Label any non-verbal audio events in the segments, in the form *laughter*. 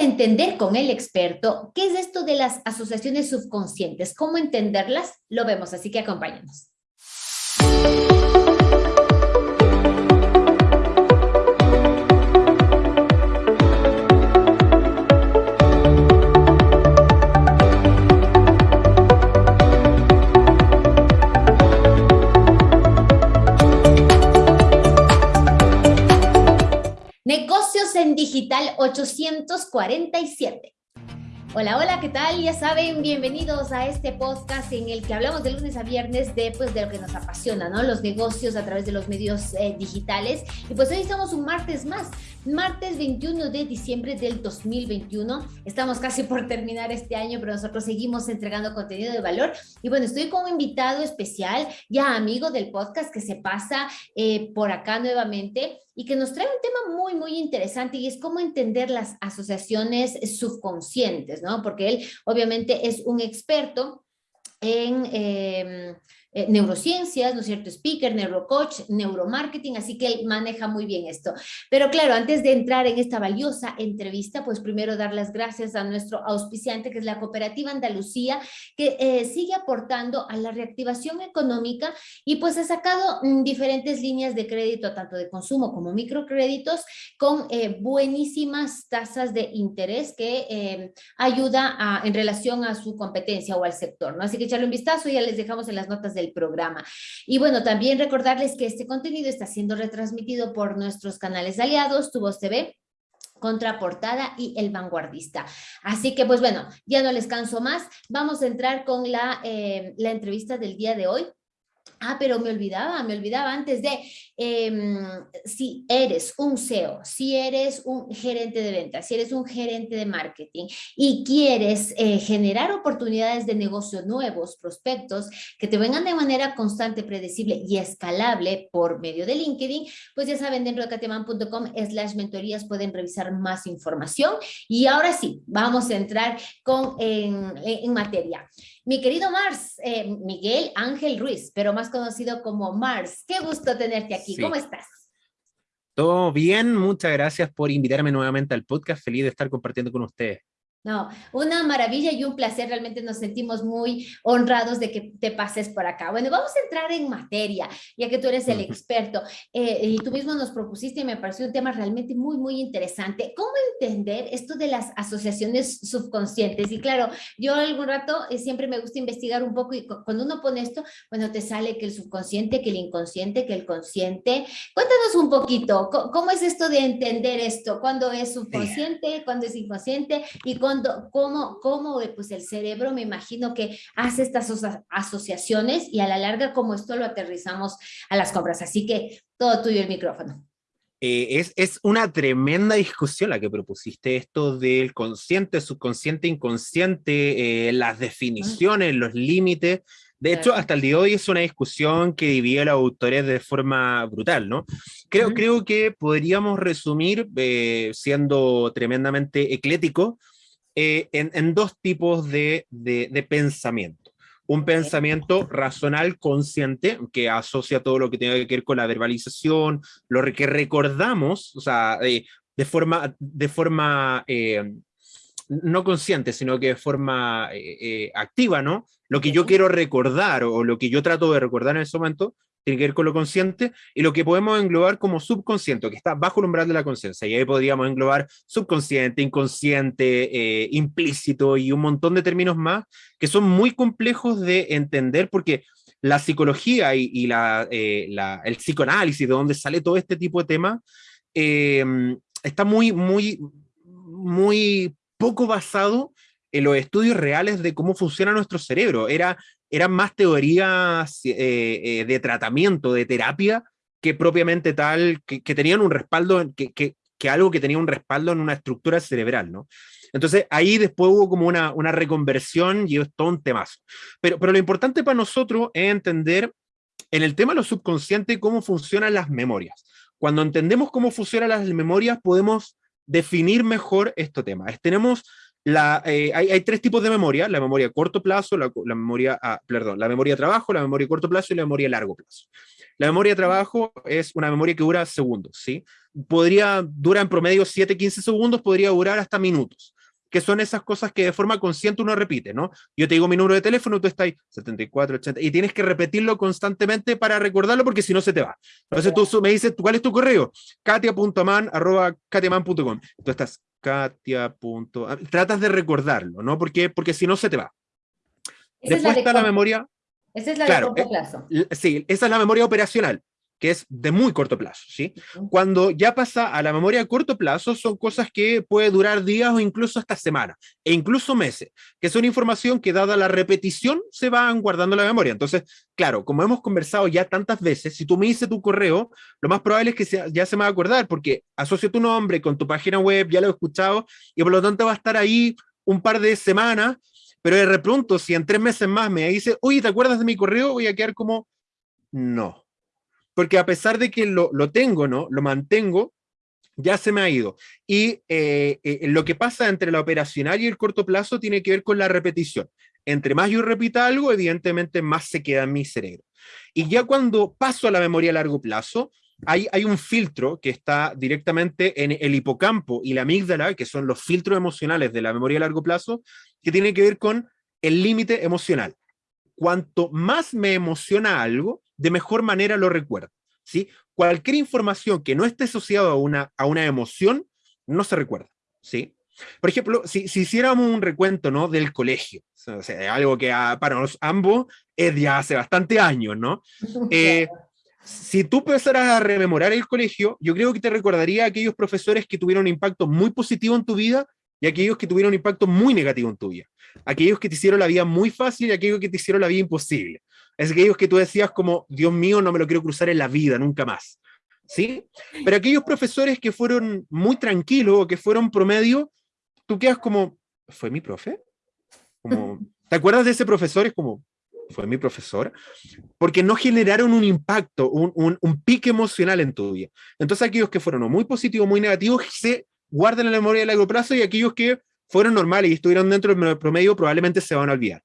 entender con el experto qué es esto de las asociaciones subconscientes, cómo entenderlas, lo vemos, así que acompáñenos. Digital 847. Hola, hola, ¿qué tal? Ya saben, bienvenidos a este podcast en el que hablamos de lunes a viernes de, pues, de lo que nos apasiona, ¿no? Los negocios a través de los medios eh, digitales. Y pues hoy estamos un martes más, martes 21 de diciembre del 2021. Estamos casi por terminar este año, pero nosotros seguimos entregando contenido de valor. Y bueno, estoy con un invitado especial, ya amigo del podcast, que se pasa eh, por acá nuevamente y que nos trae un tema muy, muy interesante y es cómo entender las asociaciones subconscientes, ¿no? Porque él obviamente es un experto en... Eh, eh, neurociencias, ¿no es cierto? Speaker, neurocoach, neuromarketing, así que él maneja muy bien esto. Pero claro, antes de entrar en esta valiosa entrevista, pues primero dar las gracias a nuestro auspiciante, que es la Cooperativa Andalucía, que eh, sigue aportando a la reactivación económica y pues ha sacado mm, diferentes líneas de crédito, tanto de consumo como microcréditos, con eh, buenísimas tasas de interés que ayuda a, en relación a su competencia o al sector, ¿no? Así que echarle un vistazo, ya les dejamos en las notas de del programa. Y bueno, también recordarles que este contenido está siendo retransmitido por nuestros canales aliados, Tu TV, Contraportada y El Vanguardista. Así que pues bueno, ya no les canso más, vamos a entrar con la, eh, la entrevista del día de hoy. Ah, pero me olvidaba, me olvidaba antes de, em, si eres un SEO, si eres un gerente de ventas, si eres un gerente de marketing y quieres eh, generar oportunidades de negocio nuevos, prospectos, que te vengan de manera constante, predecible y escalable por medio de LinkedIn, pues ya saben, dentro de cateman.com slash mentorías pueden revisar más información. Y ahora sí, vamos a entrar con, en, en materia. Mi querido Mars, eh, Miguel Ángel Ruiz, pero más conocido como Mars, qué gusto tenerte aquí. ¿Cómo estás? Todo bien, muchas gracias por invitarme nuevamente al podcast. Feliz de estar compartiendo con ustedes. No, una maravilla y un placer, realmente nos sentimos muy honrados de que te pases por acá. Bueno, vamos a entrar en materia, ya que tú eres el experto eh, y tú mismo nos propusiste y me pareció un tema realmente muy, muy interesante. ¿Cómo entender esto de las asociaciones subconscientes? Y claro, yo algún rato eh, siempre me gusta investigar un poco y cuando uno pone esto, bueno, te sale que el subconsciente, que el inconsciente, que el consciente. Cuéntanos un poquito, ¿cómo es esto de entender esto? ¿Cuándo es subconsciente? ¿Cuándo es inconsciente? ¿Y cómo cómo, cómo eh, pues el cerebro me imagino que hace estas asociaciones y a la larga como esto lo aterrizamos a las compras. Así que todo tuyo el micrófono. Eh, es, es, una tremenda discusión la que propusiste, esto del consciente, subconsciente, inconsciente, eh, las definiciones, los límites. De hecho, hasta el día de hoy es una discusión que divide a los autores de forma brutal, ¿no? Creo, creo que podríamos resumir, siendo tremendamente eclético, eh, en, dos tipos de, pensamiento. Un pensamiento racional consciente, que asocia todo lo que tiene que ver con la verbalización, lo que recordamos, o sea, de forma, de forma eh, no consciente, sino que de forma eh, activa, ¿no? Lo que yo quiero recordar o lo que yo trato de recordar en ese momento, tiene con lo consciente, y lo que podemos englobar como subconsciente, que está bajo el umbral de la conciencia, y ahí podríamos englobar subconsciente, inconsciente, eh, implícito y un montón de términos más que son muy complejos de entender porque la psicología y, eh, la, el psicoanálisis, de donde sale todo este tipo de temas, eh, está muy, muy, muy poco basado en los estudios reales de cómo funciona nuestro cerebro. Era eran más teorías eh, eh, de tratamiento, de terapia, que propiamente tal, que, tenían un respaldo, que, que, algo que tenía un respaldo en una estructura cerebral, ¿no? Entonces ahí después hubo como una, una reconversión y es todo un temazo. Pero, pero lo importante para nosotros es entender en el tema de lo subconsciente cómo funcionan las memorias. Cuando entendemos cómo funcionan las memorias podemos definir mejor este tema. Tenemos La, eh, hay, hay, tres tipos de memoria, la memoria a corto plazo, la, la memoria, a, perdón, la memoria a trabajo, la memoria a corto plazo y la memoria a largo plazo. La memoria a trabajo es una memoria que dura segundos, ¿sí? Podría, dura en promedio 7, 15 segundos, podría durar hasta minutos que son esas cosas que de forma consciente uno repite, ¿no? Yo te digo mi número de teléfono, tú estás ahí, 74, 80, y tienes que repetirlo constantemente para recordarlo porque si no se te va. Entonces tú me dices, ¿cuál es tu correo? katia.man, arroba katiaman.com. Tú estás, katia. Tratas de recordarlo, ¿no? Porque, porque si no se te va. Después está la memoria. Esa es la de corto plazo. Eh, sí, esa es la memoria operacional que es de muy corto plazo, ¿sí? Cuando ya pasa a la memoria a corto plazo, son cosas que puede durar días o incluso hasta semanas, e incluso meses, que son información que dada la repetición se van guardando en la memoria. Entonces, claro, como hemos conversado ya tantas veces, si tú me dices tu correo, lo más probable es que ya se me va a acordar, porque asocio tu nombre con tu página web, ya lo he escuchado, y por lo tanto va a estar ahí un par de semanas, pero de repente, si en tres meses más me dice, oye, ¿te acuerdas de mi correo? Voy a quedar como, no porque a pesar de que lo, lo tengo, ¿no? Lo mantengo, ya se me ha ido. Y eh, eh, lo que pasa entre la operacional y el corto plazo tiene que ver con la repetición. Entre más yo repita algo, evidentemente más se queda en mi cerebro. Y ya cuando paso a la memoria a largo plazo, hay, hay un filtro que está directamente en el hipocampo y la amígdala, que son los filtros emocionales de la memoria a largo plazo, que tiene que ver con el límite emocional. Cuanto más me emociona algo, de mejor manera lo recuerdo. ¿sí? Cualquier información que no esté asociada a una, a una emoción, no se recuerda. ¿sí? Por ejemplo, si, si hiciéramos un recuento ¿no? del colegio, o sea, algo que para los ambos es ya hace bastante años, ¿no? *laughs* Eh, si tú empezaras a rememorar el colegio, yo creo que te recordaría a aquellos profesores que tuvieron un impacto muy positivo en tu vida y aquellos que tuvieron un impacto muy negativo en tu vida. Aquellos que te hicieron la vida muy fácil y aquellos que te hicieron la vida imposible es aquellos que tú decías como, Dios mío, no me lo quiero cruzar en la vida, nunca más. ¿Sí? Pero aquellos profesores que fueron muy tranquilos o que fueron promedio, tú quedas como, ¿fue mi profe? Como, *laughs* ¿Te acuerdas de ese profesor? Es como, ¿fue mi profesor? Porque no generaron un impacto, un, un, un pique emocional en tu vida. Entonces aquellos que fueron muy positivos, muy negativos, se guardan en la memoria a largo plazo y aquellos que fueron normales y estuvieron dentro del promedio probablemente se van a olvidar.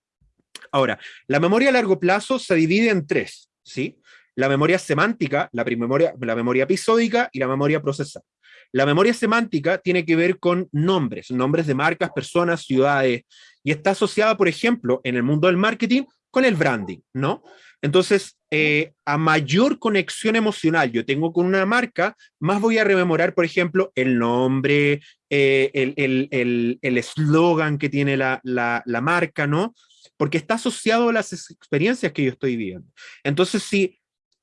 Ahora, la memoria a largo plazo se divide en tres, ¿sí? La memoria semántica, la, memoria, la memoria episódica y la memoria procesal. La memoria semántica tiene que ver con nombres, nombres de marcas, personas, ciudades, y está asociada, por ejemplo, en el mundo del marketing con el branding, ¿no? Entonces, eh, a mayor conexión emocional yo tengo con una marca, más voy a rememorar, por ejemplo, el nombre, eh, el eslogan el, el, que tiene la, la, la marca, ¿no? Porque está asociado a las experiencias que yo estoy viviendo. Entonces, si,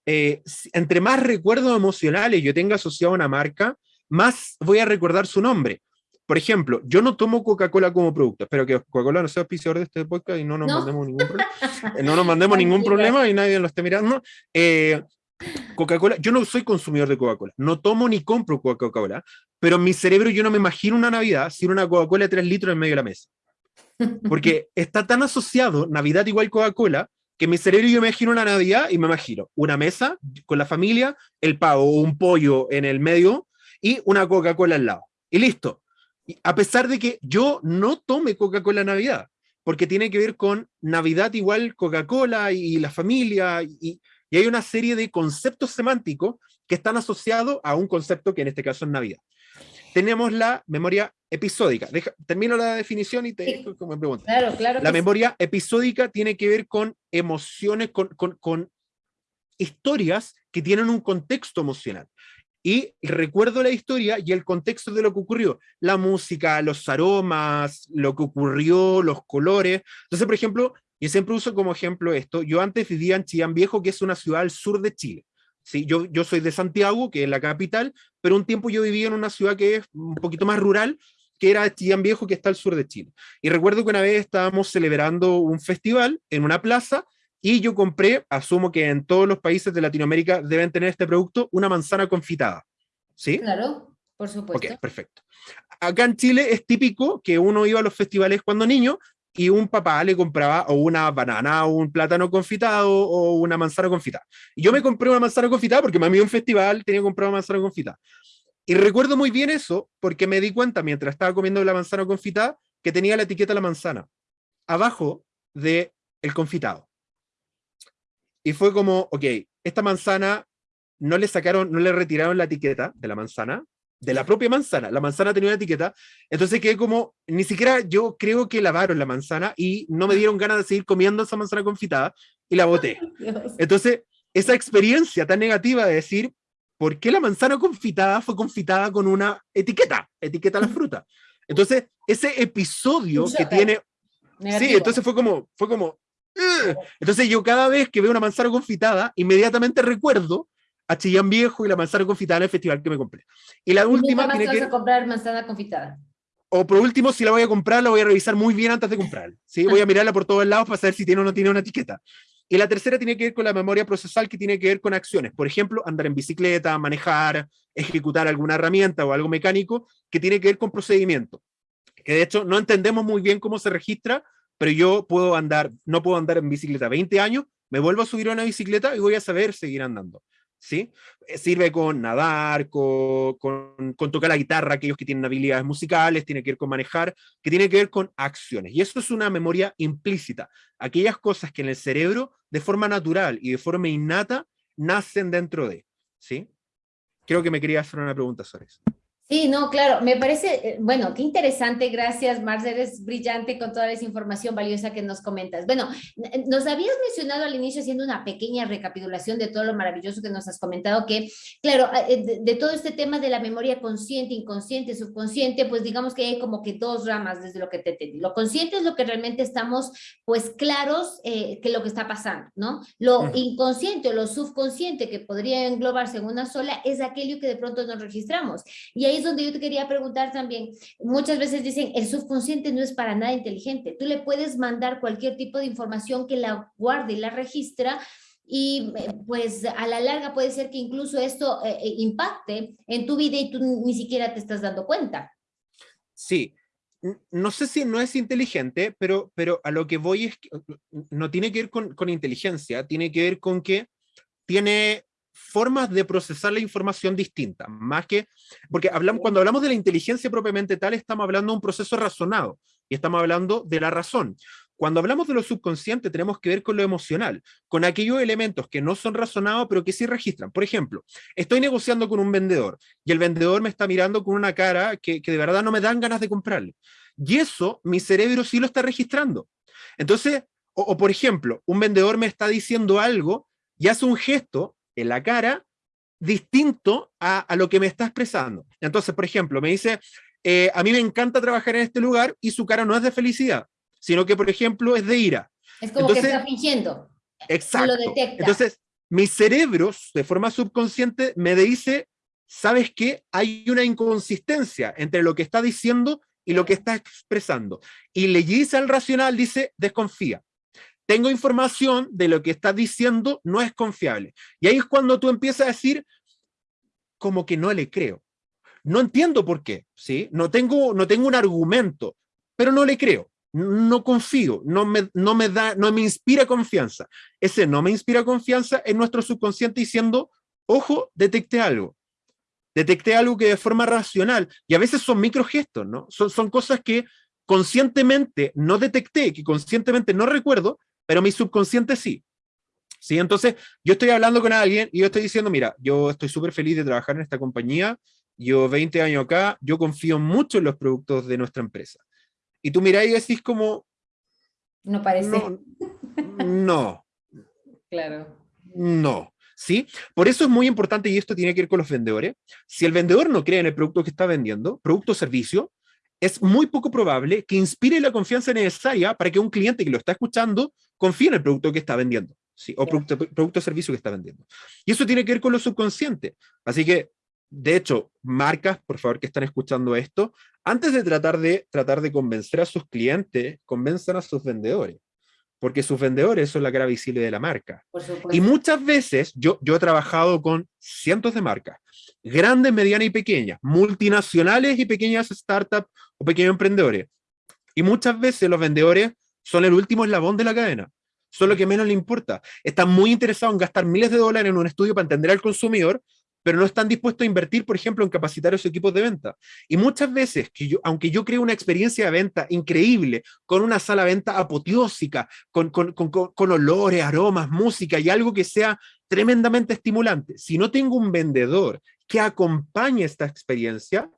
eh, entre más recuerdos emocionales yo tenga asociado a una marca, más voy a recordar su nombre. Por ejemplo, yo no tomo Coca-Cola como producto. Espero que Coca-Cola no sea auspiciador de este podcast y no nos mandemos ningún problema. Eh, no nos *laughs* mandemos ningún problema y nadie lo esté mirando. Eh, Coca-Cola, yo no soy consumidor de Coca-Cola, no tomo ni compro Coca-Cola, pero en mi cerebro yo no me imagino una Navidad sin una Coca-Cola de 3 litros en medio de la mesa. Porque *laughs* está tan asociado Navidad igual Coca-Cola que mi cerebro yo me imagino una Navidad y me imagino una mesa con la familia, el pavo o un pollo en el medio y una Coca-Cola al lado. Y listo. a pesar de que yo no tome Coca-Cola Navidad, porque tiene que ver con Navidad igual Coca-Cola y la familia, y, y hay una serie de conceptos semánticos que están asociados a un concepto que en este caso es Navidad tenemos la memoria episódica. termino la definición y te me preguntas. Claro, claro. La memoria episódica tiene que ver con emociones, con, con, con, historias que tienen un contexto emocional. Y recuerdo la historia y el contexto de lo que ocurrió. La música, los aromas, lo que ocurrió, los colores. Entonces, por ejemplo, yo siempre uso como ejemplo esto. Yo antes vivía en Chillán Viejo, que es una ciudad al sur de Chile. Sí, yo, yo soy de Santiago, que es la capital, pero un tiempo yo vivía en una ciudad que es un poquito más rural, que era Chillán Viejo, que está al sur de Chile. Y recuerdo que una vez estábamos celebrando un festival en una plaza y yo compré, asumo que en todos los países de Latinoamérica deben tener este producto, una manzana confitada. ¿Sí? Claro, por supuesto. Ok, perfecto. Acá en Chile es típico que uno iba a los festivales cuando niño y un papá le compraba o una banana o un plátano confitado o una manzana confitada. Yo me compré una manzana confitada porque me había un festival, tenía que comprar una manzana confitada. Y recuerdo muy bien eso porque me di cuenta mientras estaba comiendo la manzana confitada que tenía la etiqueta de la manzana, abajo de el confitado. Y fue como, ok, esta manzana no le sacaron, no le retiraron la etiqueta de la manzana, de la propia manzana. La manzana tenía una etiqueta, entonces quedé como, ni siquiera yo creo que lavaron la manzana y no me dieron ganas de seguir comiendo esa manzana confitada y la boté. Entonces, esa experiencia tan negativa de decir, ¿por qué la manzana confitada fue confitada con una etiqueta? Etiqueta a la fruta. Entonces, ese episodio que tiene... Sí, entonces fue como, fue como, entonces yo cada vez que veo una manzana confitada, inmediatamente recuerdo a Chillán Viejo y la manzana confitada en el festival que me compré. Y la última... tiene que... a comprar manzana confitada? O por último, si la voy a comprar, la voy a revisar muy bien antes de comprar. ¿sí? Voy a *laughs* mirarla por todos lados para saber si tiene o no tiene una etiqueta. Y la tercera tiene que ver con la memoria procesal, que tiene que ver con acciones. Por ejemplo, andar en bicicleta, manejar, ejecutar alguna herramienta o algo mecánico, que tiene que ver con procedimiento. Que de hecho no entendemos muy bien cómo se registra, pero yo puedo andar, no puedo andar en bicicleta 20 años, me vuelvo a subir a una bicicleta y voy a saber seguir andando. ¿Sí? Eh, sirve con nadar, con, con, tocar la guitarra, aquellos que tienen habilidades musicales, tiene que ver con manejar, que tiene que ver con acciones. Y eso es una memoria implícita. Aquellas cosas que en el cerebro, de forma natural y de forma innata, nacen dentro de. ¿Sí? Creo que me quería hacer una pregunta sobre eso. Sí, no, claro, me parece, eh, bueno, qué interesante, gracias, Marcel, eres brillante con toda esa información valiosa que nos comentas. Bueno, nos habías mencionado al inicio haciendo una pequeña recapitulación de todo lo maravilloso que nos has comentado, que, claro, eh, de, todo este tema de la memoria consciente, inconsciente, subconsciente, pues digamos que hay como que dos ramas desde lo que te entendí. Lo consciente es lo que realmente estamos, pues, claros eh, que lo que está pasando, ¿no? Lo inconsciente o lo subconsciente, que podría englobarse en una sola, es aquello que de pronto nos registramos. Y ahí donde yo te quería preguntar también. Muchas veces dicen, el subconsciente no es para nada inteligente. Tú le puedes mandar cualquier tipo de información que la guarde y la registra y eh, pues a la larga puede ser que incluso esto eh, eh, impacte en tu vida y tú ni siquiera te estás dando cuenta. Sí, no sé si no es inteligente, pero, pero a lo que voy es que no tiene que ver con, con inteligencia, tiene que ver con que tiene formas de procesar la información distintas, más que, porque hablamos, cuando hablamos de la inteligencia propiamente tal, estamos hablando de un proceso razonado, y estamos hablando de la razón. Cuando hablamos de lo subconsciente, tenemos que ver con lo emocional, con aquellos elementos que no son razonados, pero que sí registran. Por ejemplo, estoy negociando con un vendedor, y el vendedor me está mirando con una cara que, de verdad no me dan ganas de comprarle. Y eso, mi cerebro sí lo está registrando. Entonces, o por ejemplo, un vendedor me está diciendo algo y hace un gesto en la cara distinto a, lo que me está expresando. Entonces, por ejemplo, me dice, eh, a mí me encanta trabajar en este lugar y su cara no es de felicidad, sino que, por ejemplo, es de ira. Es como que está fingiendo. Exacto. Entonces, mi cerebro, de forma subconsciente, me dice, ¿sabes qué? Hay una inconsistencia entre lo que está diciendo y lo que está expresando. Y le dice al racional, dice, desconfía tengo información de lo que estás diciendo, no es confiable. Y ahí es cuando tú empiezas a decir, como que no le creo. No entiendo por qué, ¿sí? No tengo, no tengo un argumento, pero no le creo. No confío, no me, no me da, no me inspira confianza. Ese no me inspira confianza es nuestro subconsciente diciendo, ojo, detecté algo. Detecté algo que de forma racional, y a veces son microgestos, ¿no? Son, son cosas que conscientemente no detecté, que conscientemente no recuerdo, pero mi subconsciente sí. ¿Sí? Entonces, yo estoy hablando con alguien y yo estoy diciendo, mira, yo estoy súper feliz de trabajar en esta compañía, yo 20 años acá, yo confío mucho en los productos de nuestra empresa. Y tú mirás y decís como... No parece. No. *laughs* claro. No. ¿Sí? Por eso es muy importante, y esto tiene que ver con los vendedores, si el vendedor no cree en el producto que está vendiendo, producto o servicio, es muy poco probable que inspire la confianza necesaria para que un cliente que lo está escuchando confíe en el producto que está vendiendo, ¿sí? o producto, producto o servicio que está vendiendo. Y eso tiene que ver con lo subconsciente. Así que, de hecho, marcas, por favor, que están escuchando esto, antes de tratar de, tratar de convencer a sus clientes, convenzan a sus vendedores porque sus vendedores son la cara visible de la marca. Y muchas veces yo, yo he trabajado con cientos de marcas, grandes, medianas y pequeñas, multinacionales y pequeñas startups o pequeños emprendedores. Y muchas veces los vendedores son el último eslabón de la cadena, son lo que menos le importa. Están muy interesados en gastar miles de dólares en un estudio para entender al consumidor, pero no están dispuestos a invertir, por ejemplo, en capacitar a sus equipos de venta. Y muchas veces, que yo, aunque yo creo una experiencia de venta increíble, con una sala de venta apoteósica, con, con, con, con olores, aromas, música y algo que sea tremendamente estimulante, si no tengo un vendedor que acompañe esta experiencia,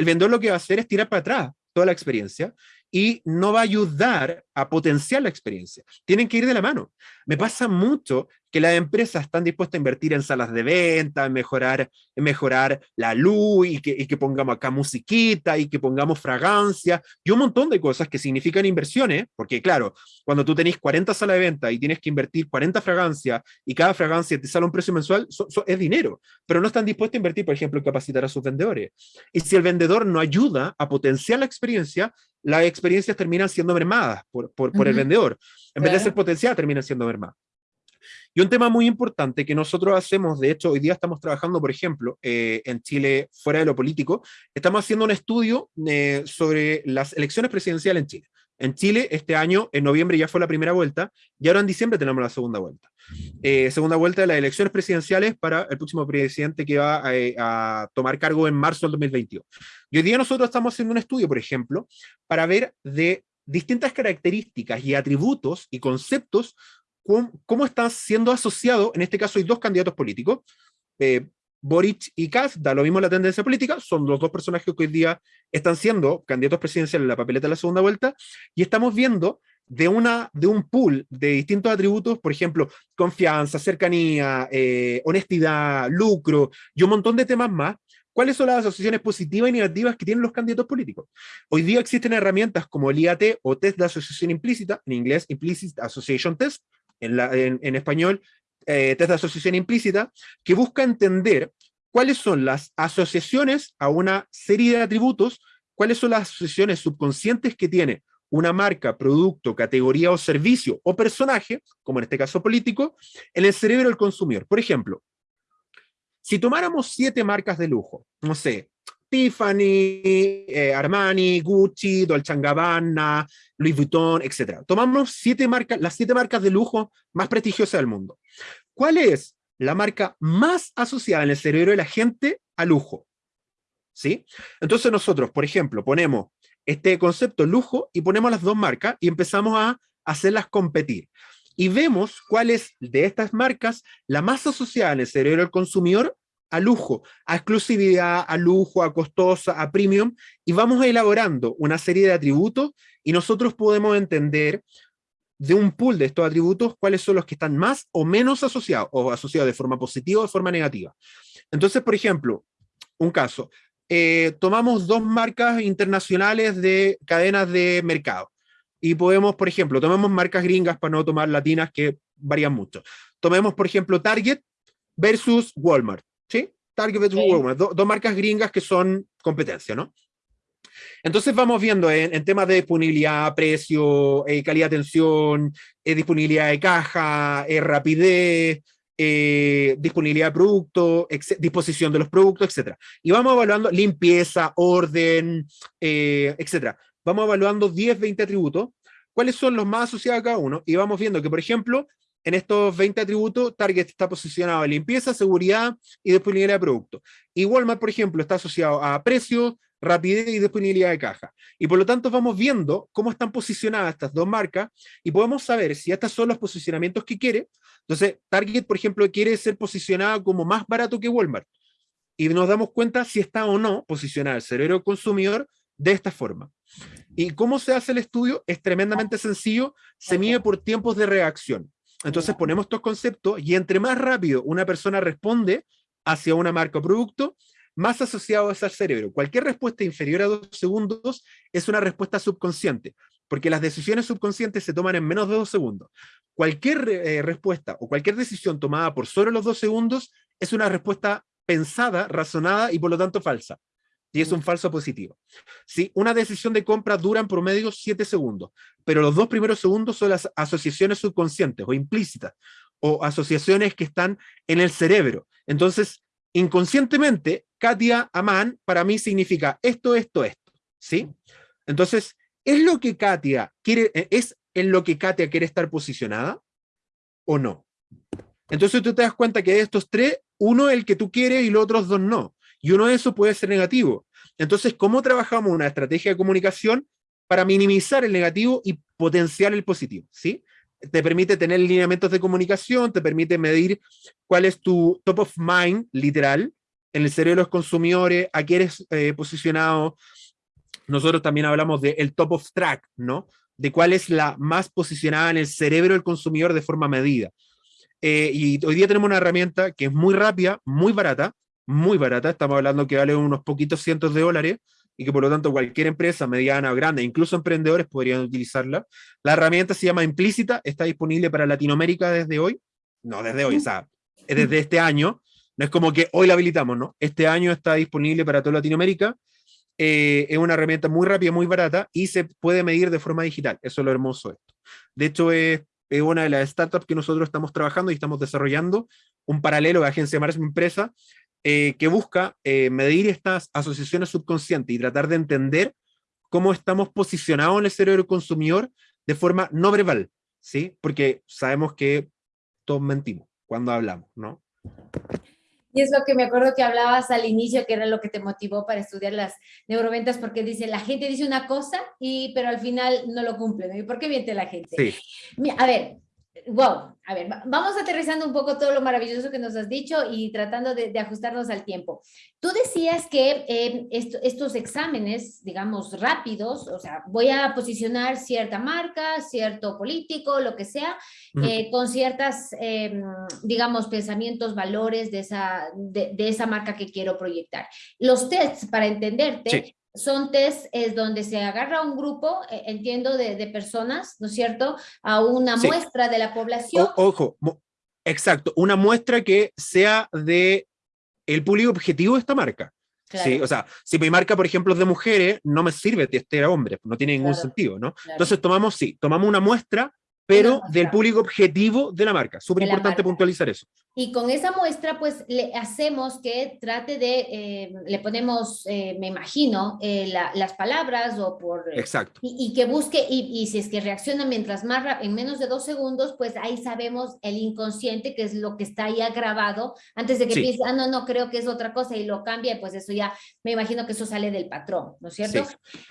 el vendedor lo que va a hacer es tirar para atrás toda la experiencia y no va a ayudar a potenciar la experiencia. Tienen que ir de la mano. Me pasa mucho que las empresas están dispuestas a invertir en salas de venta, en mejorar, mejorar la luz y que, y que pongamos acá musiquita y que pongamos fragancia y un montón de cosas que significan inversiones, porque claro, cuando tú tenés 40 salas de venta y tienes que invertir 40 fragancias y cada fragancia te sale un precio mensual, es dinero, pero no están dispuestos a invertir, por ejemplo, en capacitar a sus vendedores. Y si el vendedor no ayuda a potenciar la experiencia, las experiencias terminan siendo mermadas por, por, por el vendedor. En vez de ser potencial, terminan siendo mermadas. Y un tema muy importante que nosotros hacemos, de hecho, hoy día estamos trabajando, por ejemplo, eh, en Chile, fuera de lo político, estamos haciendo un estudio eh, sobre las elecciones presidenciales en Chile. En Chile, este año, en noviembre ya fue la primera vuelta, y ahora en diciembre tenemos la segunda vuelta. Eh, segunda vuelta de las elecciones presidenciales para el próximo presidente que va a, a tomar cargo en marzo del 2022. Y hoy día nosotros estamos haciendo un estudio, por ejemplo, para ver de distintas características y atributos y conceptos cómo, están siendo asociados, en este caso hay dos candidatos políticos, eh, Boric y Kass, da lo mismo la tendencia política, son los dos personajes que hoy día están siendo candidatos presidenciales en la papeleta de la segunda vuelta, y estamos viendo de, una, de un pool de distintos atributos, por ejemplo, confianza, cercanía, eh, honestidad, lucro y un montón de temas más, ¿Cuáles son las asociaciones positivas y negativas que tienen los candidatos políticos? Hoy día existen herramientas como el IAT o test de asociación implícita, en inglés Implicit Association Test, en, español, eh, test de asociación implícita, que busca entender cuáles son las asociaciones a una serie de atributos, cuáles son las asociaciones subconscientes que tiene una marca, producto, categoría o servicio o personaje, como en este caso político, en el cerebro del consumidor. Por ejemplo, si tomáramos siete marcas de lujo, no sé, Tiffany, eh, Armani, Gucci, Dolce Gabbana, Louis Vuitton, etc. Tomamos siete marcas, las siete marcas de lujo más prestigiosas del mundo. ¿Cuál es la marca más asociada en el cerebro de la gente a lujo? ¿Sí? Entonces nosotros, por ejemplo, ponemos este concepto lujo y ponemos las dos marcas y empezamos a hacerlas competir. Y vemos cuál es de estas marcas la más asociada en el cerebro del consumidor a lujo, a exclusividad, a lujo, a costosa, a premium, y vamos elaborando una serie de atributos y nosotros podemos entender de un pool de estos atributos cuáles son los que están más o menos asociados, o asociados de forma positiva o de forma negativa. Entonces, por ejemplo, un caso, eh, tomamos dos marcas internacionales de cadenas de mercado y podemos, por ejemplo, tomemos marcas gringas para no tomar latinas que varían mucho. Tomemos, por ejemplo, Target versus Walmart. ¿Sí? Target versus Walmart, dos marcas gringas que son competencia, ¿no? Entonces vamos viendo en, temas de disponibilidad, precio, eh, calidad de atención, eh, disponibilidad de caja, eh, rapidez, disponibilidad de producto, disposición de los productos, etc. Y vamos evaluando limpieza, orden, etc. Vamos evaluando 10, 20 atributos, cuáles son los más asociados a cada uno, y vamos viendo que, por ejemplo, en estos 20 atributos, Target está posicionado en limpieza, seguridad y disponibilidad de producto. Y Walmart, por ejemplo, está asociado a precio, rapidez y disponibilidad de caja. Y por lo tanto vamos viendo cómo están posicionadas estas dos marcas y podemos saber si estos son los posicionamientos que quiere. Entonces, Target, por ejemplo, quiere ser posicionada como más barato que Walmart. Y nos damos cuenta si está o no posicionada el cerebro consumidor de esta forma. ¿Y cómo se hace el estudio? Es tremendamente sencillo, se mide por tiempos de reacción. Entonces ponemos estos conceptos y entre más rápido una persona responde hacia una marca o producto, más asociado es al cerebro. Cualquier respuesta inferior a dos segundos es una respuesta subconsciente, porque las decisiones subconscientes se toman en menos de dos segundos. Cualquier eh, respuesta o cualquier decisión tomada por solo los dos segundos es una respuesta pensada, razonada y por lo tanto falsa y es un falso positivo. ¿Sí? Una decisión de compra dura en promedio 7 segundos, pero los dos primeros segundos son las asociaciones subconscientes o implícitas, o asociaciones que están en el cerebro. Entonces, inconscientemente, Katia Aman para mí significa esto, esto, esto. ¿sí? Entonces, ¿es lo que Katia quiere, eh, es en lo que Katia quiere estar posicionada o no? Entonces tú te das cuenta que de estos tres uno es el que tú quieres y los otros dos no. Y uno de esos puede ser negativo. Entonces, ¿cómo trabajamos una estrategia de comunicación para minimizar el negativo y potenciar el positivo? ¿sí? Te permite tener lineamientos de comunicación, te permite medir cuál es tu top of mind, literal, en el cerebro de los consumidores, a qué eres eh, posicionado. Nosotros también hablamos del el top of track, ¿no? De cuál es la más posicionada en el cerebro del consumidor de forma medida. Eh, y hoy día tenemos una herramienta que es muy rápida, muy barata, muy barata, estamos hablando que vale unos poquitos cientos de dólares y que por lo tanto cualquier empresa mediana o grande, incluso emprendedores podrían utilizarla. La herramienta se llama Implícita, está disponible para Latinoamérica desde hoy, no desde hoy, o sea, desde este año, no es como que hoy la habilitamos, ¿no? Este año está disponible para toda Latinoamérica, eh, es una herramienta muy rápida, muy barata y se puede medir de forma digital, eso es lo hermoso de esto. De hecho, es, es una de las startups que nosotros estamos trabajando y estamos desarrollando un paralelo de agencia de marketing empresa eh, que busca eh, medir estas asociaciones subconscientes y tratar de entender cómo estamos posicionados en el cerebro consumidor de forma no verbal, ¿sí? Porque sabemos que todos mentimos cuando hablamos, ¿no? Y es lo que me acuerdo que hablabas al inicio, que era lo que te motivó para estudiar las neuroventas, porque dice, la gente dice una cosa, y, pero al final no lo cumple. ¿Y por qué miente la gente? Sí. A ver, wow, a ver, vamos aterrizando un poco todo lo maravilloso que nos has dicho y tratando de, ajustarnos al tiempo. Tú decías que eh, estos exámenes, digamos, rápidos, o sea, voy a posicionar cierta marca, cierto político, lo que sea, eh, con ciertas, em, digamos, pensamientos, valores de esa, de, esa marca que quiero proyectar. Los tests, para entenderte, son test es donde se agarra un grupo, eh, entiendo, de, personas, ¿no es cierto?, a una muestra de la población. ojo, exacto, una muestra que sea de el público objetivo de esta marca. Sí, o sea, si mi marca, por ejemplo, es de mujeres, no me sirve testear a hombres, no tiene ningún sentido, ¿no? Entonces tomamos, sí, tomamos una muestra pero del público objetivo de la marca. Súper importante puntualizar eso. Y con esa muestra, pues le hacemos que trate de, eh, le ponemos, eh, me imagino, eh, las palabras o por... Exacto. Y, que busque, y, si es que reacciona mientras más, en menos de dos segundos, pues ahí sabemos el inconsciente, que es lo que está ya grabado, antes de que piense, ah, no, no, creo que es otra cosa y lo cambia, pues eso ya, me imagino que eso sale del patrón, ¿no es cierto?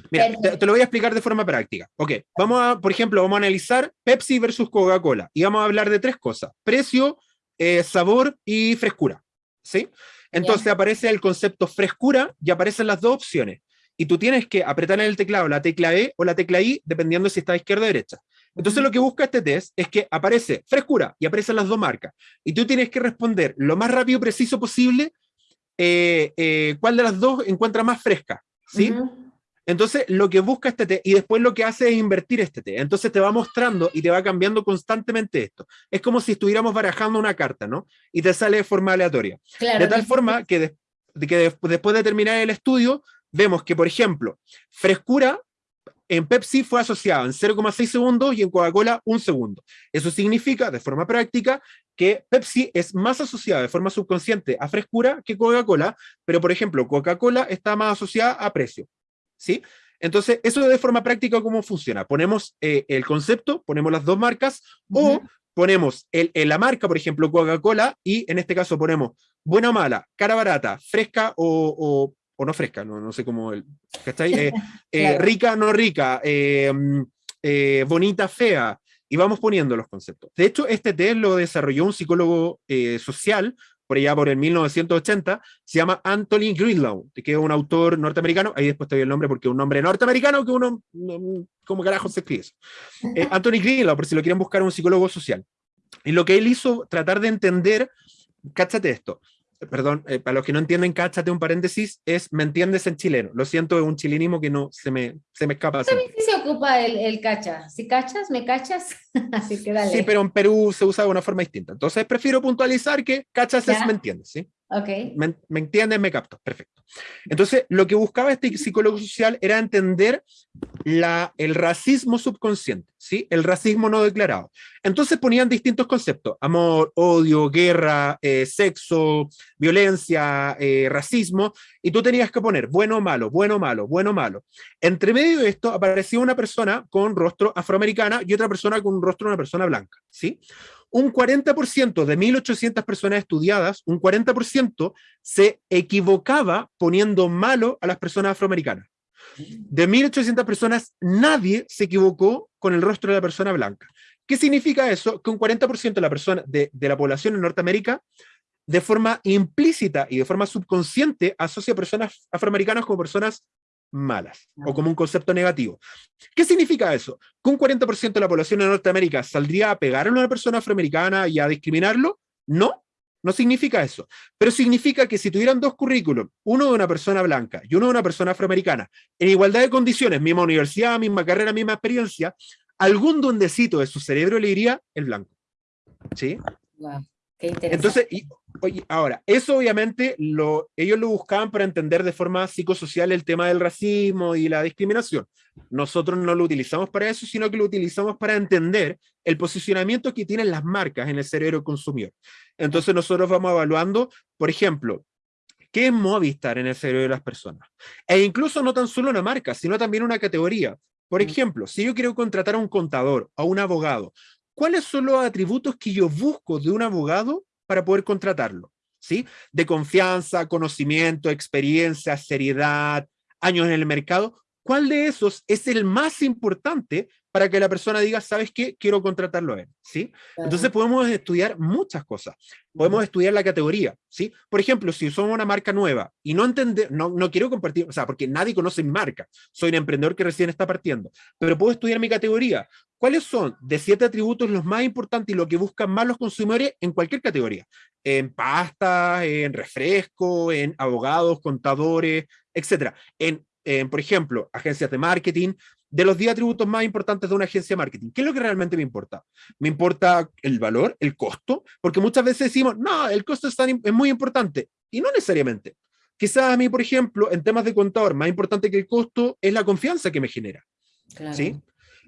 Mira, te, te, lo voy a explicar de forma práctica. Ok, vamos a, por ejemplo, vamos a analizar Pepsi versus Coca-Cola. Y vamos a hablar de tres cosas, precio, eh, sabor y frescura. ¿sí? Entonces aparece el concepto frescura y aparecen las dos opciones. Y tú tienes que apretar en el teclado la tecla E o la tecla I, dependiendo si está a izquierda o derecha. Entonces lo que busca este test es que aparece frescura y aparecen las dos marcas. Y tú tienes que responder lo más rápido y preciso posible eh, eh, cuál de las dos encuentra más fresca. ¿sí? Entonces, lo que busca este T y después lo que hace es invertir este T. Entonces te va mostrando y te va cambiando constantemente esto. Es como si estuviéramos barajando una carta, ¿no? Y te sale de forma aleatoria. de tal forma que, que después de terminar el estudio, vemos que, por ejemplo, frescura en Pepsi fue asociado en 0,6 segundos y en Coca-Cola un segundo. Eso significa, de forma práctica, que Pepsi es más asociada de forma subconsciente a frescura que Coca-Cola, pero por ejemplo, Coca-Cola está más asociada a precio. ¿Sí? Entonces, eso de forma práctica, ¿cómo funciona? Ponemos eh, el concepto, ponemos las dos marcas, o ponemos el, la marca, por ejemplo, Coca-Cola, y en este caso ponemos buena o mala, cara barata, fresca o, o, no fresca, no, no sé cómo, el, eh, *laughs* eh, rica, no rica, bonita, fea, y vamos poniendo los conceptos. De hecho, este test lo desarrolló un psicólogo social por allá por el 1980, se llama Anthony Greenlaw, que es un autor norteamericano, ahí después te doy el nombre porque es un nombre norteamericano que uno, como carajo se escribe eso. Eh, *laughs* Anthony Greenlaw, por si lo quieren buscar, un psicólogo social. Y lo que él hizo, tratar de entender, cáchate esto, perdón, eh, para los que no entienden, cáchate un paréntesis, es me entiendes en chileno. Lo siento, es un chilenismo que no se me, se me escapa. También se ocupa el, el, cacha. Si cachas, me cachas. *laughs* Así que dale. Sí, pero en Perú se usa de una forma distinta. Entonces prefiero puntualizar que cachas es me entiendes, ¿sí? Ok. Me, me entiendes, me capto. Perfecto. Entonces, lo que buscaba este psicólogo social era entender la, el racismo subconsciente. ¿sí? El racismo no declarado. Entonces ponían distintos conceptos, amor, odio, guerra, eh, sexo, violencia, eh, racismo, y tú tenías que poner bueno, malo, bueno, malo, bueno, malo. Entre medio de esto aparecía una persona con rostro afroamericana y otra persona con rostro de una persona blanca, ¿sí? Un 40% de 1.800 personas estudiadas, un 40% se equivocaba poniendo malo a las personas afroamericanas. De 1.800 personas, nadie se equivocó con el rostro de la persona blanca. ¿Qué significa eso? Que un 40% de la, persona, de, la población en Norteamérica, de forma implícita y de forma subconsciente, asocia a personas afroamericanas como personas malas o como un concepto negativo. ¿Qué significa eso? ¿Que un 40% de la población en Norteamérica saldría a pegar a una persona afroamericana y a discriminarlo? No, no significa eso, pero significa que si tuvieran dos currículums, uno de una persona blanca y uno de una persona afroamericana, en igualdad de condiciones, misma universidad, misma carrera, misma experiencia, algún duendecito de su cerebro le diría el blanco. ¿Sí? Entonces, oye, ahora, eso obviamente lo, ellos lo buscaban para entender de forma psicosocial el tema del racismo y la discriminación. Nosotros no lo utilizamos para eso, sino que lo utilizamos para entender el posicionamiento que tienen las marcas en el cerebro consumidor. Entonces nosotros vamos evaluando, por ejemplo, ¿qué es Movistar en el cerebro de las personas? E incluso no tan solo una marca, sino también una categoría. Por mm. ejemplo, si yo quiero contratar a un contador, a un abogado, ¿cuáles son los atributos que yo busco de un abogado para poder contratarlo? ¿Sí? De confianza, conocimiento, experiencia, seriedad, años en el mercado. ¿Cuál de esos es el más importante para que la persona diga, ¿sabes qué? Quiero contratarlo a él, ¿sí? Entonces podemos estudiar muchas cosas. Podemos estudiar la categoría, ¿sí? Por ejemplo, si somos una marca nueva y no entender, no, no quiero compartir, o sea, porque nadie conoce mi marca, soy un emprendedor que recién está partiendo, pero puedo estudiar mi categoría. ¿Cuáles son de siete atributos los más importantes y lo que buscan más los consumidores en cualquier categoría? En pastas, en refresco, en abogados, contadores, etcétera. En, en, por ejemplo, agencias de marketing, de los 10 atributos más importantes de una agencia de marketing. ¿Qué es lo que realmente me importa? Me importa el valor, el costo, porque muchas veces decimos, no, el costo es, es muy importante, y no necesariamente. Quizás a mí, por ejemplo, en temas de contador, más importante que el costo es la confianza que me genera. ¿sí?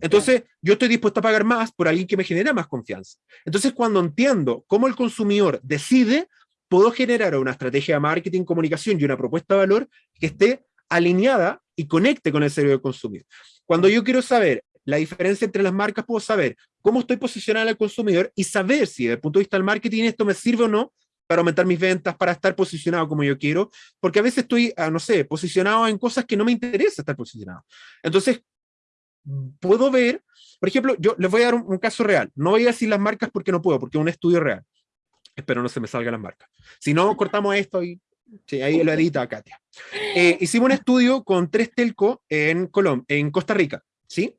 Entonces, yo estoy dispuesto a pagar más por alguien que me genera más confianza. Entonces, cuando entiendo cómo el consumidor decide, puedo generar una estrategia de marketing, comunicación y una propuesta de valor que esté alineada y conecte con el cerebro del consumidor. Cuando yo quiero saber la diferencia entre las marcas, puedo saber cómo estoy posicionando al consumidor y saber si desde el punto de vista del marketing esto me sirve o no para aumentar mis ventas, para estar posicionado como yo quiero, porque a veces estoy, ah, no sé, posicionado en cosas que no me interesa estar posicionado. Entonces, puedo ver, por ejemplo, yo les voy a dar un, caso real, no voy a decir las marcas porque no puedo, porque es un estudio real. Espero no se me salgan las marcas. Si no, cortamos esto y Sí, ahí lo edita Katia. Eh, hicimos un estudio con tres telco en, Colom en Costa Rica, ¿sí?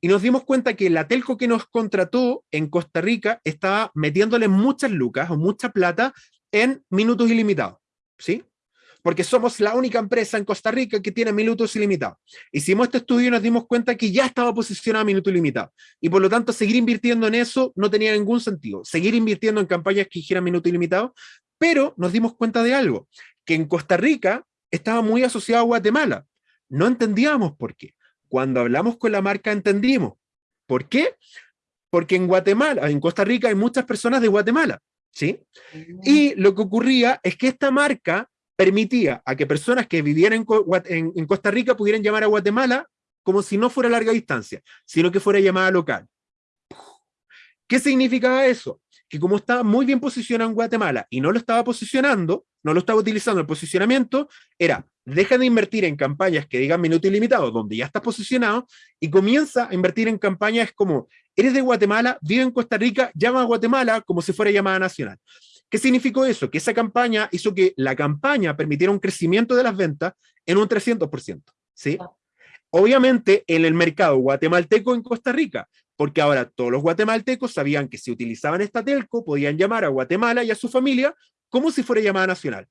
Y nos dimos cuenta que la telco que nos contrató en Costa Rica estaba metiéndole muchas lucas o mucha plata en minutos ilimitados, ¿sí? Porque somos la única empresa en Costa Rica que tiene minutos ilimitados. Hicimos este estudio y nos dimos cuenta que ya estaba posicionado a minuto ilimitado. Y por lo tanto, seguir invirtiendo en eso no tenía ningún sentido. Seguir invirtiendo en campañas que hicieran minuto ilimitado pero nos dimos cuenta de algo, que en Costa Rica estaba muy asociado a Guatemala. No entendíamos por qué. Cuando hablamos con la marca entendimos. ¿Por qué? Porque en Guatemala, en Costa Rica hay muchas personas de Guatemala, ¿sí? Y lo que ocurría es que esta marca permitía a que personas que vivieran en, Costa Rica pudieran llamar a Guatemala como si no fuera larga distancia, sino que fuera llamada local. ¿Qué significaba eso? que como estaba muy bien posicionado en Guatemala y no lo estaba posicionando, no lo estaba utilizando el posicionamiento, era deja de invertir en campañas que digan minuto ilimitado, donde ya estás posicionado, y comienza a invertir en campañas como, eres de Guatemala, vive en Costa Rica, llama a Guatemala como si fuera llamada nacional. ¿Qué significó eso? Que esa campaña hizo que la campaña permitiera un crecimiento de las ventas en un 300%. ¿sí? Obviamente, en el mercado guatemalteco en Costa Rica, porque ahora todos los guatemaltecos sabían que si utilizaban esta telco podían llamar a Guatemala y a su familia como si fuera llamada nacional.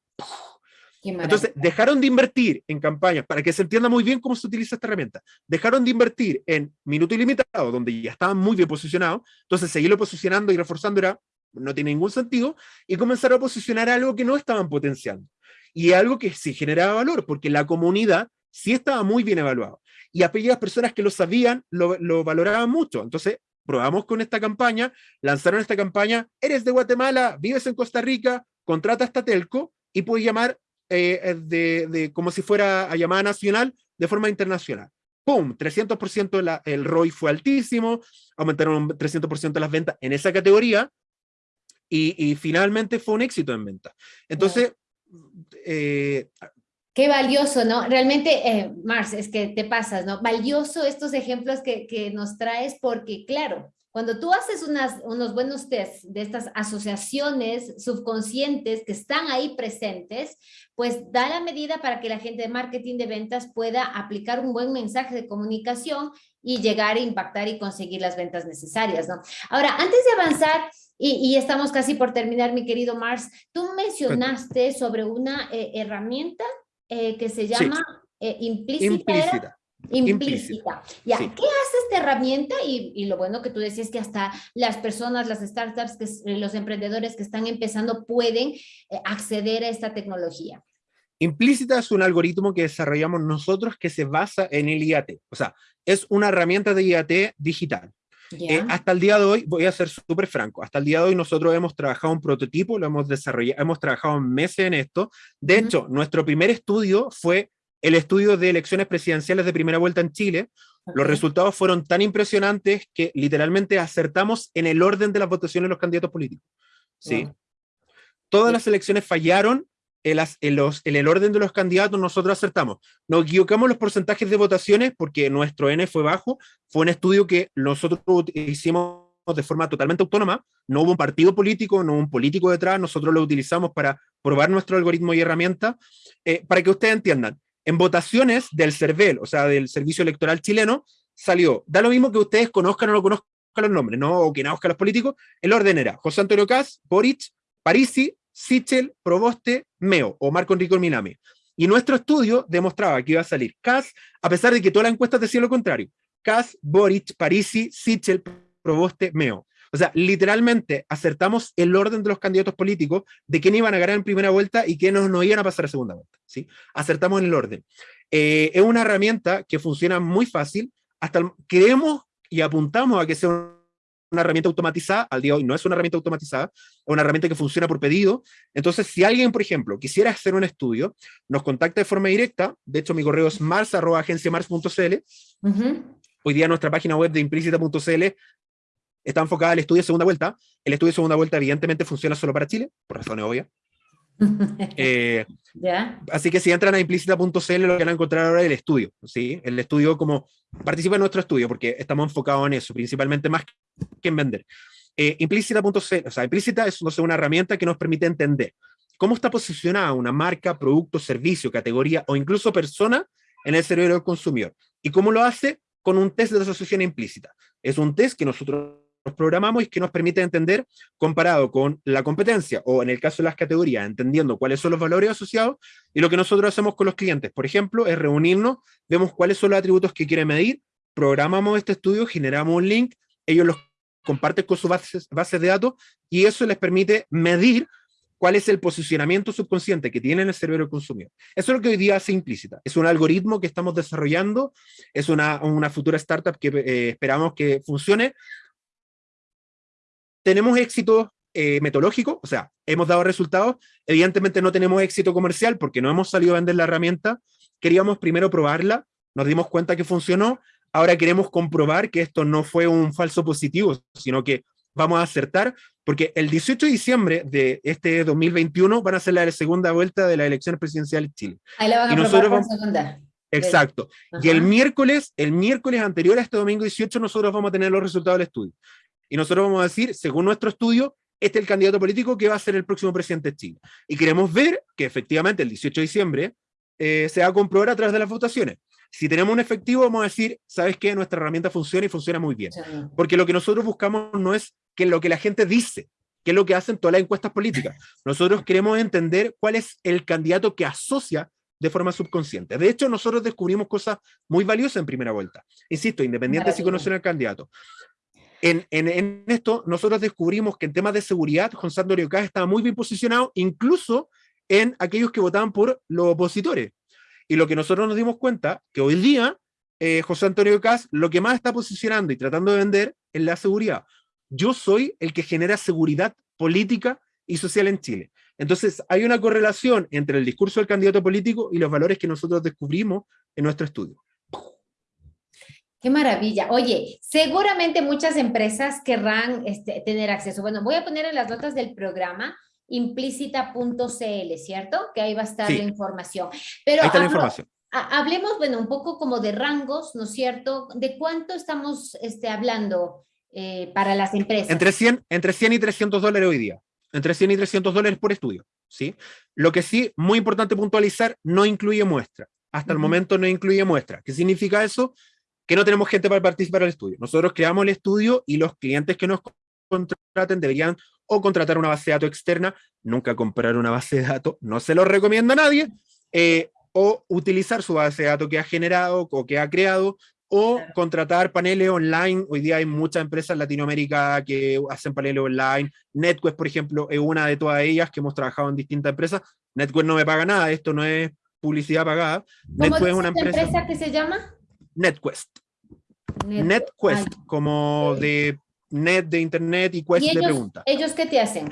Entonces, dejaron de invertir en campañas, para que se entienda muy bien cómo se utiliza esta herramienta, dejaron de invertir en minuto ilimitado, donde ya estaban muy bien posicionados, entonces seguirlo posicionando y reforzando era, no tiene ningún sentido, y comenzaron a posicionar algo que no estaban potenciando, y algo que sí generaba valor, porque la comunidad sí estaba muy bien evaluado. y aquellas personas que lo sabían lo, lo valoraban mucho. Entonces, probamos con esta campaña, lanzaron esta campaña, eres de Guatemala, vives en Costa Rica, contrata esta telco y puedes llamar eh, de, de, como si fuera a llamada nacional de forma internacional. ¡Pum! 300% la, el ROI fue altísimo, aumentaron 300% las ventas en esa categoría y, finalmente fue un éxito en venta. Entonces, eh, Qué valioso, ¿no? Realmente, eh, Mars, es que te pasas, ¿no? Valioso estos ejemplos que, que nos traes porque, claro, cuando tú haces unas, unos buenos test de estas asociaciones subconscientes que están ahí presentes, pues da la medida para que la gente de marketing de ventas pueda aplicar un buen mensaje de comunicación y llegar a impactar y conseguir las ventas necesarias, ¿no? Ahora, antes de avanzar, y, y estamos casi por terminar, mi querido Mars, tú mencionaste sobre una eh, herramienta eh, que se llama sí. eh, implícita. Implícita. Implícita. Ya, sí. ¿qué hace esta herramienta? Y, y, lo bueno que tú decías que hasta las personas, las startups, que, los emprendedores que están empezando pueden eh, acceder a esta tecnología. Implícita es un algoritmo que desarrollamos nosotros que se basa en el IAT. O sea, es una herramienta de IAT digital. Yeah. Eh, hasta el día de hoy, voy a ser súper franco, hasta el día de hoy nosotros hemos trabajado un prototipo, lo hemos desarrollado, hemos trabajado meses en esto. De uh -huh. hecho, nuestro primer estudio fue el estudio de elecciones presidenciales de primera vuelta en Chile. Los resultados fueron tan impresionantes que literalmente acertamos en el orden de las votaciones de los candidatos políticos. ¿sí? Wow. Todas las elecciones fallaron en, las, en, los, en, el orden de los candidatos, nosotros acertamos. Nos equivocamos los porcentajes de votaciones porque nuestro N fue bajo. Fue un estudio que nosotros hicimos de forma totalmente autónoma, no hubo un partido político, no hubo un político detrás, nosotros lo utilizamos para probar nuestro algoritmo y herramienta, eh, para que ustedes entiendan, en votaciones del CERVEL, o sea, del Servicio Electoral Chileno, salió, da lo mismo que ustedes conozcan o no conozcan los nombres, ¿no? o que no conozcan los políticos, el orden era José Antonio Cas, Boric, Parisi, Sichel, Proboste, Meo o Marco Enrico Minami. Y nuestro estudio demostraba que iba a salir Cas, a pesar de que todas las encuestas decían lo contrario. Cas, Boric, Parisi, Sichel, Proboste, Meo. O sea, literalmente acertamos el orden de los candidatos políticos de quién iban a ganar en primera vuelta y quiénes no iban a pasar a segunda vuelta. ¿sí? Acertamos en el orden. Eh, es una herramienta que funciona muy fácil. Hasta el, creemos y apuntamos a que sea una herramienta automatizada, al día de hoy no es una herramienta automatizada, es una herramienta que funciona por pedido. Entonces, si alguien, por ejemplo, quisiera hacer un estudio, nos contacta de forma directa, de hecho mi correo es mars.agenciamars.cl, uh -huh. hoy día nuestra página web de implícita.cl está enfocada al estudio de segunda vuelta. El estudio de segunda vuelta evidentemente funciona solo para Chile, por razones obvias. *laughs* eh. Así que si entran a implícita.cl lo que van a encontrar ahora es el estudio, ¿sí? El estudio como participa en nuestro estudio porque estamos enfocados en eso, principalmente más que en vender. Eh, implícita.cl, o sea, implícita es no sé, una herramienta que nos permite entender cómo está posicionada una marca, producto, servicio, categoría o incluso persona en el cerebro del consumidor. ¿Y cómo lo hace? Con un test de asociación implícita. Es un test que nosotros programamos y que nos permite entender comparado con la competencia o en el caso de las categorías, entendiendo cuáles son los valores asociados y lo que nosotros hacemos con los clientes, por ejemplo, es reunirnos, vemos cuáles son los atributos que quieren medir, programamos este estudio, generamos un link, ellos los comparten con sus bases, bases de datos y eso les permite medir cuál es el posicionamiento subconsciente que tiene en el cerebro del consumidor. Eso es lo que hoy día hace implícita. Es un algoritmo que estamos desarrollando, es una, una futura startup que eh, esperamos que funcione, tenemos éxito eh, metodológico, o sea, hemos dado resultados, evidentemente no tenemos éxito comercial porque no hemos salido a vender la herramienta, queríamos primero probarla, nos dimos cuenta que funcionó, ahora queremos comprobar que esto no fue un falso positivo, sino que vamos a acertar, porque el 18 de diciembre de este 2021 van a ser la segunda vuelta de las elecciones presidenciales de Chile. Ahí la van a y nosotros vamos... segunda. Exacto. Ajá. Y el miércoles, el miércoles anterior a este domingo 18, nosotros vamos a tener los resultados del estudio. Y nosotros vamos a decir, según nuestro estudio, este es el candidato político que va a ser el próximo presidente de Chile. Y queremos ver que efectivamente el 18 de diciembre eh, se va a comprobar a través de las votaciones. Si tenemos un efectivo, vamos a decir, ¿sabes qué? Nuestra herramienta funciona y funciona muy bien. Porque lo que nosotros buscamos no es que lo que la gente dice, que es lo que hacen todas las encuestas políticas. *laughs* Nosotros queremos entender cuál es el candidato que asocia de forma subconsciente. De hecho, nosotros descubrimos cosas muy valiosas en primera vuelta. Insisto, independiente si conocen al candidato. En, en, en, esto, nosotros descubrimos que en temas de seguridad, Juan Sandro Ocas estaba muy bien posicionado, incluso en aquellos que votaban por los opositores. Y lo que nosotros nos dimos cuenta, que hoy día eh, José Antonio Cas lo que más está posicionando y tratando de vender es la seguridad. Yo soy el que genera seguridad política y social en Chile. Entonces, hay una correlación entre el discurso del candidato político y los valores que nosotros descubrimos en nuestro estudio. Qué maravilla. Oye, seguramente muchas empresas querrán este, tener acceso. Bueno, voy a poner en las notas del programa implícita.cl, ¿cierto? Que ahí va a estar la información. Pero ahí está la información. Hablemos, bueno, un poco como de rangos, ¿no es cierto? ¿De cuánto estamos este, hablando eh, para las empresas? Entre 100, entre 100 y 300 dólares hoy día. Entre 100 y 300 dólares por estudio, ¿sí? Lo que sí, muy importante puntualizar, no incluye muestra. Hasta el momento no incluye muestra. ¿Qué significa eso? Que no tenemos gente para participar el estudio. Nosotros creamos el estudio y los clientes que nos contraten deberían o contratar una base de datos externa, nunca comprar una base de datos, no se lo recomienda a nadie, eh, o utilizar su base de datos que ha generado o que ha creado, o contratar paneles online. Hoy día hay muchas empresas en Latinoamérica que hacen paneles online. NetQuest, por ejemplo, es una de todas ellas que hemos trabajado en distintas empresas. NetQuest no me paga nada, esto no es publicidad pagada. ¿Cómo NetQuest es una empresa, empresa que se llama? NetQuest. NetQuest, como de net de internet y quest de preguntas. ¿Ellos qué te hacen?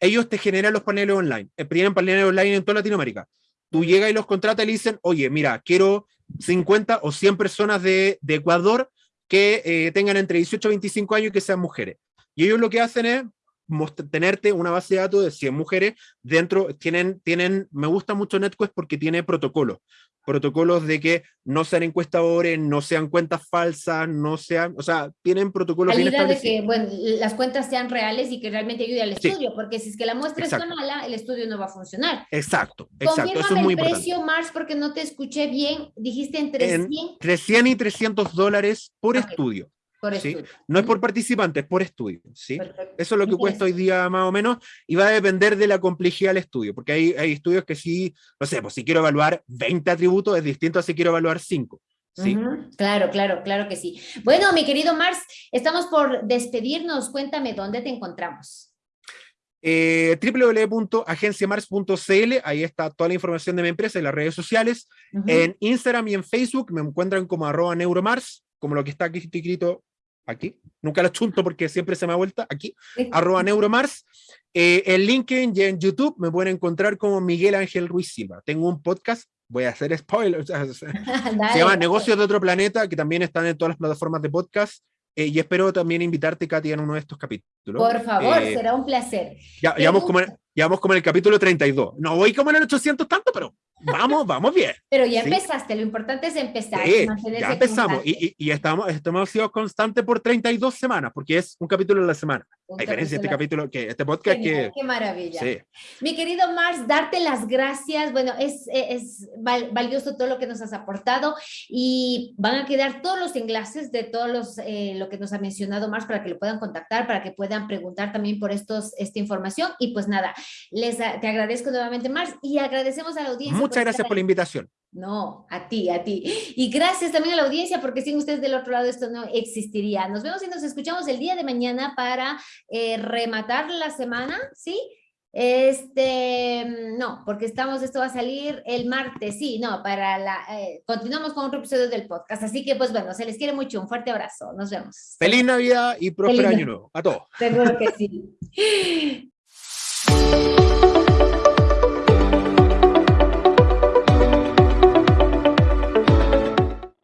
Ellos te generan los paneles online. Eh, tienen paneles online en toda Latinoamérica. Tú llegas y los contratas y le dicen, oye, mira, quiero 50 o 100 personas de, de Ecuador que eh, tengan entre 18 y 25 años y que sean mujeres. Y ellos lo que hacen es tenerte una base de datos de 100 mujeres dentro, tienen, tienen, me gusta mucho NetQuest porque tiene protocolos, protocolos de que no sean encuestadores, no sean cuentas falsas, no sean, o sea, tienen protocolos bien de que bueno, las cuentas sean reales y que realmente ayude al estudio, porque si es que la muestra es mala, el estudio no va a funcionar. Exacto, exacto, eso es muy el precio, Mars, porque no te escuché bien, dijiste entre 100... Entre 100 y 300 dólares por estudio. No es por participante, es por estudio. ¿sí? Eso es lo que cuesta hoy día más o menos y va a depender de la complejidad del estudio, porque hay, hay estudios que sí, no sé, pues si quiero evaluar 20 atributos es distinto a si quiero evaluar 5. ¿Sí? Claro, claro, claro que sí. Bueno, mi querido Mars, estamos por despedirnos. Cuéntame dónde te encontramos. Eh, www.agenciamars.cl, ahí está toda la información de mi empresa y las redes sociales. En Instagram y en Facebook me encuentran como arroba neuromars, como lo que está aquí escrito aquí, nunca lo chunto porque siempre se me ha vuelta, aquí, arroba neuromars. Eh, en LinkedIn y en YouTube me pueden encontrar como Miguel Ángel Ruiz Silva. Tengo un podcast, voy a hacer spoilers, *laughs* *laughs* se llama Negocios de otro planeta, que también están en todas las plataformas de podcast. Eh, y espero también invitarte, Katia, en uno de estos capítulos. Por favor, eh, será un placer. Ya, ya, vamos como en, ya vamos como en el capítulo 32. No voy como en el 800 tanto, pero vamos, vamos bien. Pero ya empezaste, lo importante es empezar. ya empezamos y, y, estamos, hemos sido constantes por 32 semanas, porque es un capítulo a la semana. A diferencia de este capítulo, que este podcast que... Qué maravilla. Mi querido Mars, darte las gracias. Bueno, es, es valioso todo lo que nos has aportado y van a quedar todos los enlaces de todos los, eh, lo que nos ha mencionado Mars para que lo puedan contactar, para que puedan preguntar también por estos, esta información. Y pues nada, les, te agradezco nuevamente Mars y agradecemos a la audiencia. Muchas gracias por la invitación. No, a ti, a ti. Y gracias también a la audiencia, porque sin ustedes del otro lado esto no existiría. Nos vemos y nos escuchamos el día de mañana para eh, rematar la semana, ¿sí? Este, no, porque estamos, esto va a salir el martes, sí, no, para la, eh, continuamos con otro episodio del podcast, así que pues bueno, se les quiere mucho, un fuerte abrazo, nos vemos. Feliz Navidad y próspero año nuevo, a todos. Seguro que sí. *laughs*